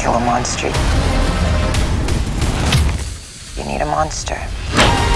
kill a monster, you need a monster.